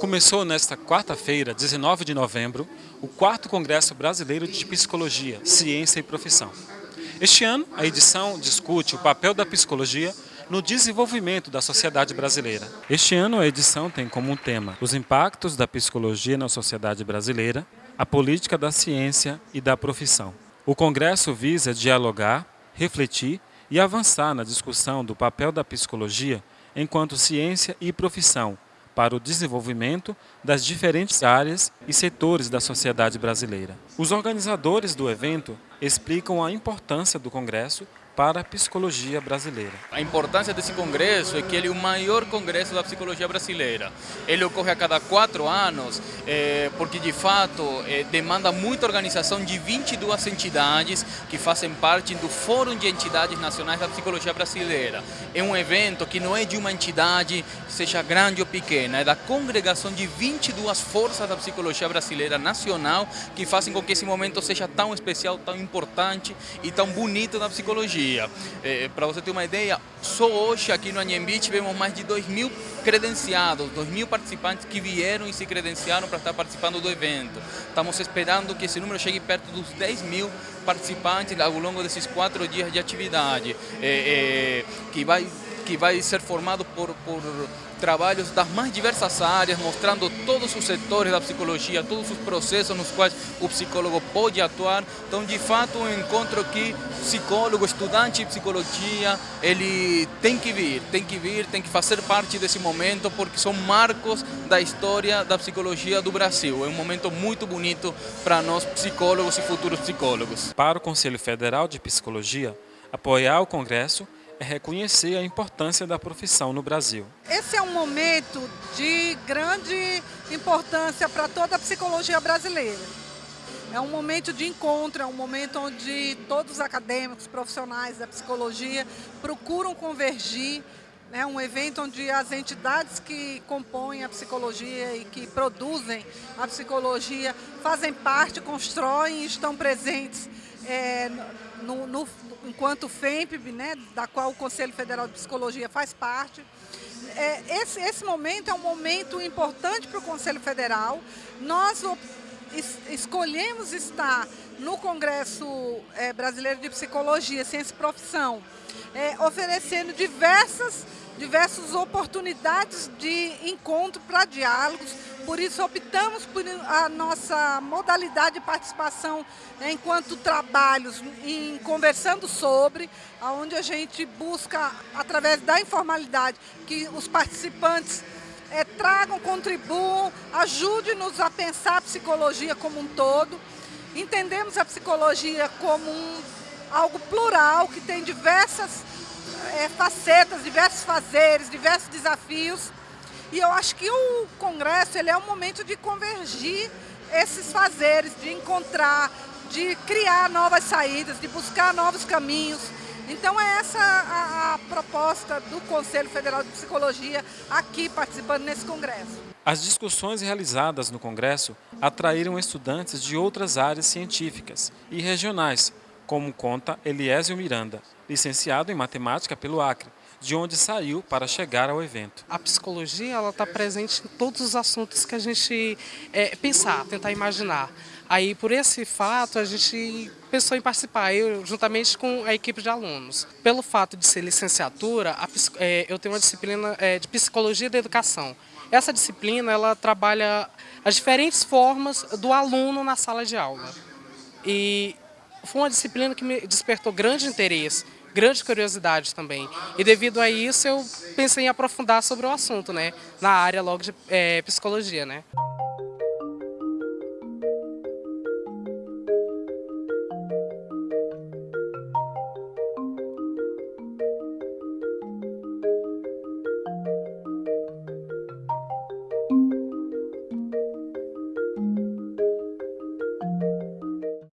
Começou nesta quarta-feira, 19 de novembro, o quarto Congresso Brasileiro de Psicologia, Ciência e Profissão. Este ano, a edição discute o papel da psicologia no desenvolvimento da sociedade brasileira. Este ano, a edição tem como tema os impactos da psicologia na sociedade brasileira, a política da ciência e da profissão. O Congresso visa dialogar, refletir e avançar na discussão do papel da psicologia enquanto ciência e profissão para o desenvolvimento das diferentes áreas e setores da sociedade brasileira. Os organizadores do evento explicam a importância do Congresso para a psicologia brasileira. A importância desse congresso é que ele é o maior congresso da psicologia brasileira. Ele ocorre a cada quatro anos, é, porque de fato é, demanda muita organização de 22 entidades que fazem parte do Fórum de Entidades Nacionais da Psicologia Brasileira. É um evento que não é de uma entidade, seja grande ou pequena, é da congregação de 22 forças da psicologia brasileira nacional que fazem com que esse momento seja tão especial, tão importante e tão bonito na psicologia dia. É, Para você ter uma ideia, só hoje aqui no Anhembi tivemos mais de 2 mil credenciados, 2 mil participantes que vieram e se credenciaram para estar participando do evento. Estamos esperando que esse número chegue perto dos 10 mil participantes ao longo desses quatro dias de atividade, é, é, que, vai, que vai ser formado por, por trabalhos das mais diversas áreas, mostrando todos os setores da psicologia, todos os processos nos quais o psicólogo pode atuar. Então, de fato, um encontro que psicólogo, estudante de psicologia, ele tem que vir, tem que vir, tem que fazer parte desse momento, porque são marcos da história da psicologia do Brasil. É um momento muito bonito para nós psicólogos e futuros psicólogos. Para o Conselho Federal de Psicologia, apoiar o Congresso é reconhecer a importância da profissão no Brasil. Esse é um momento de grande importância para toda a psicologia brasileira. É um momento de encontro, é um momento onde todos os acadêmicos, profissionais da psicologia procuram convergir é um evento onde as entidades que compõem a psicologia e que produzem a psicologia fazem parte, constroem e estão presentes é, no, no, enquanto FEMPB, né, da qual o Conselho Federal de Psicologia faz parte. É, esse, esse momento é um momento importante para o Conselho Federal. Nós es, escolhemos estar no Congresso é, Brasileiro de Psicologia, Ciência e Profissão, é, oferecendo diversas diversas oportunidades de encontro para diálogos, por isso optamos por a nossa modalidade de participação né, enquanto trabalhos, em conversando sobre, onde a gente busca, através da informalidade, que os participantes é, tragam, contribuam, ajude-nos a pensar a psicologia como um todo. Entendemos a psicologia como um, algo plural, que tem diversas é, facetas, diversos fazeres, diversos desafios. E eu acho que o Congresso ele é um momento de convergir esses fazeres, de encontrar, de criar novas saídas, de buscar novos caminhos. Então é essa a, a proposta do Conselho Federal de Psicologia aqui participando nesse congresso. As discussões realizadas no congresso atraíram estudantes de outras áreas científicas e regionais, como conta Eliésio Miranda, licenciado em matemática pelo Acre, de onde saiu para chegar ao evento. A psicologia ela está presente em todos os assuntos que a gente é, pensar, tentar imaginar. Aí, por esse fato, a gente pensou em participar, eu juntamente com a equipe de alunos. Pelo fato de ser licenciatura, a, é, eu tenho uma disciplina é, de Psicologia da Educação. Essa disciplina, ela trabalha as diferentes formas do aluno na sala de aula. E foi uma disciplina que me despertou grande interesse, grande curiosidade também. E devido a isso eu pensei em aprofundar sobre o assunto, né? Na área logo de é, psicologia, né?